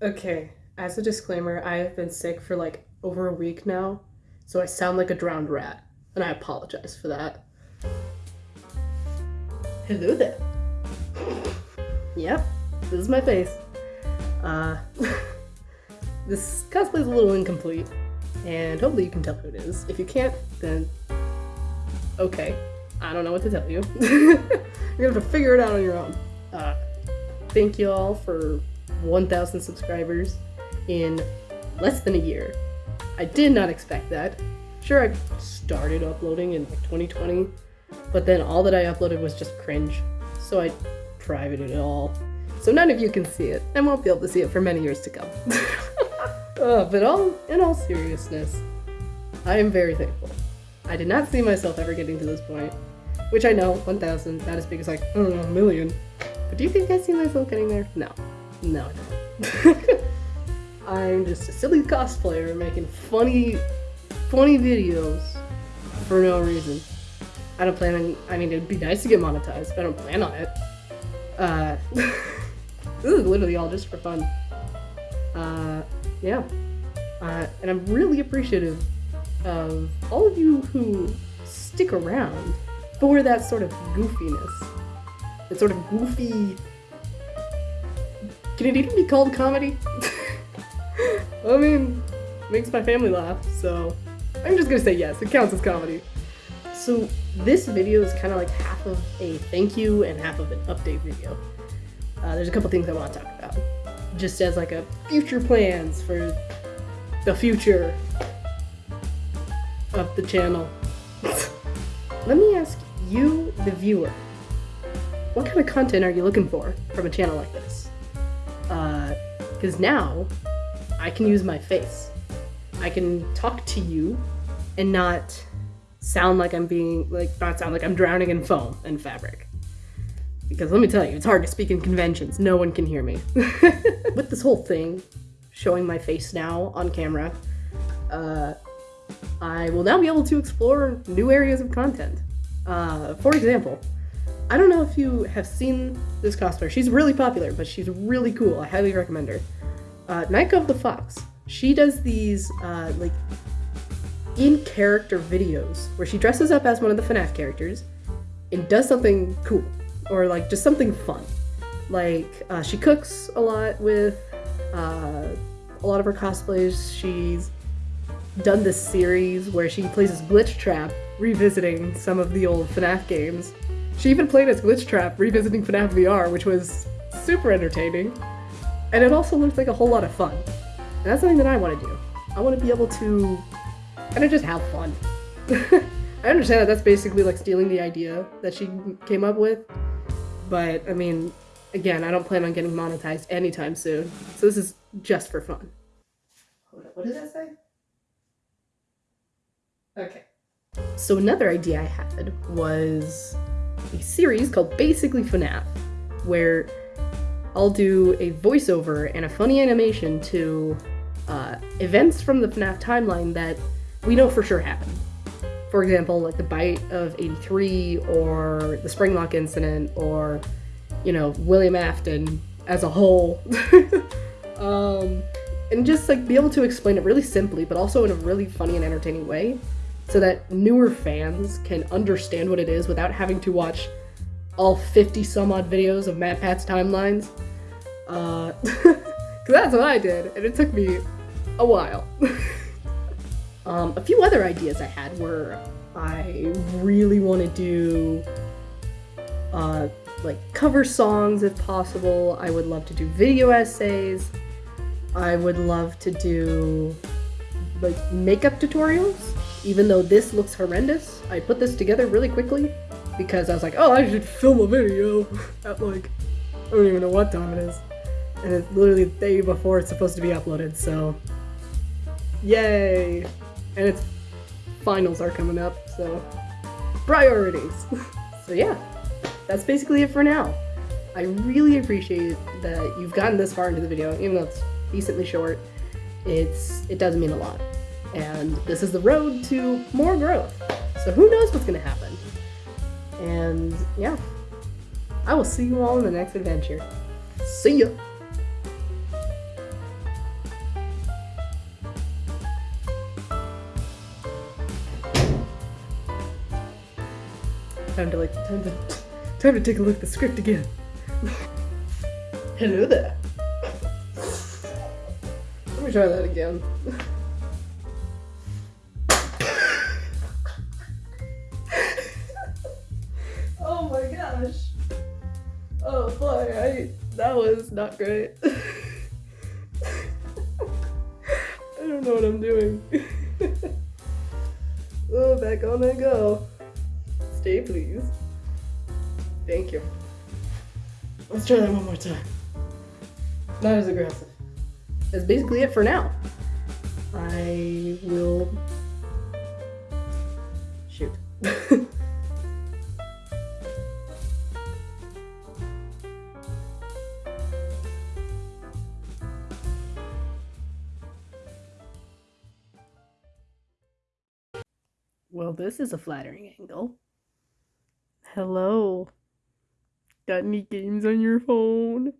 Okay, as a disclaimer, I have been sick for like over a week now, so I sound like a drowned rat, and I apologize for that. Hello there. Yep, this is my face. Uh, this cosplay is a little incomplete, and hopefully you can tell who it is. If you can't, then okay. I don't know what to tell you. You're gonna have to figure it out on your own. Uh, thank you all for 1,000 subscribers in less than a year. I did not expect that. Sure, I started uploading in like 2020, but then all that I uploaded was just cringe. So I privated it all. So none of you can see it, and won't be able to see it for many years to come. uh, but all in all seriousness, I am very thankful. I did not see myself ever getting to this point, which I know, 1,000, not as big as like, I don't know, a million. But do you think I see myself getting there? No. No, I. I'm just a silly cosplayer making funny, funny videos for no reason. I don't plan on, I mean, it'd be nice to get monetized, but I don't plan on it. Uh, this is literally all just for fun. Uh, yeah. Uh, and I'm really appreciative of all of you who stick around for that sort of goofiness. That sort of goofy. Can it even be called comedy? I mean, makes my family laugh, so I'm just gonna say yes, it counts as comedy. So this video is kind of like half of a thank you and half of an update video. Uh, there's a couple things I want to talk about, just as like a future plans for the future of the channel. Let me ask you, the viewer, what kind of content are you looking for from a channel like this? Because now I can use my face. I can talk to you and not sound like I'm being, like, not sound like I'm drowning in foam and fabric. Because let me tell you, it's hard to speak in conventions. No one can hear me. With this whole thing, showing my face now on camera, uh, I will now be able to explore new areas of content. Uh, for example, I don't know if you have seen this cosplayer. She's really popular, but she's really cool. I highly recommend her. Uh, of the Fox. She does these, uh, like, in-character videos where she dresses up as one of the FNAF characters and does something cool. Or, like, just something fun. Like, uh, she cooks a lot with uh, a lot of her cosplays. She's done this series where she plays as Glitchtrap, revisiting some of the old FNAF games. She even played as Glitchtrap, revisiting FNAF VR, which was super entertaining. And it also looked like a whole lot of fun. And that's something that I want to do. I want to be able to kind of just have fun. I understand that that's basically like stealing the idea that she came up with. But, I mean, again, I don't plan on getting monetized anytime soon. So this is just for fun. Hold up, what did that say? Okay. So another idea I had was a series called Basically FNAF, where I'll do a voiceover and a funny animation to uh, events from the FNAF timeline that we know for sure happened. For example, like the bite of 83 or the Springlock incident or, you know, William Afton as a whole. um, and just like be able to explain it really simply, but also in a really funny and entertaining way so that newer fans can understand what it is without having to watch all 50 some odd videos of MatPat's timelines. Uh, cause that's what I did, and it took me a while. um, a few other ideas I had were I really want to do uh, like cover songs if possible. I would love to do video essays. I would love to do like makeup tutorials even though this looks horrendous, I put this together really quickly because I was like, oh, I should film a video at like, I don't even know what time it is. And it's literally the day before it's supposed to be uploaded, so yay! And its finals are coming up, so priorities. so yeah, that's basically it for now. I really appreciate that you've gotten this far into the video, even though it's decently short. It's it does mean a lot and this is the road to more growth. So who knows what's going to happen? And yeah, I will see you all in the next adventure. See ya! Time to like, time to, time to take a look at the script again. Hello there. Let me try that again. I that was not great. I don't know what I'm doing. oh, back on I go. Stay please. Thank you. Let's try that one more time. Not as aggressive. That's basically it for now. I will shoot. well, this is a flattering angle. Hello. Got any games on your phone?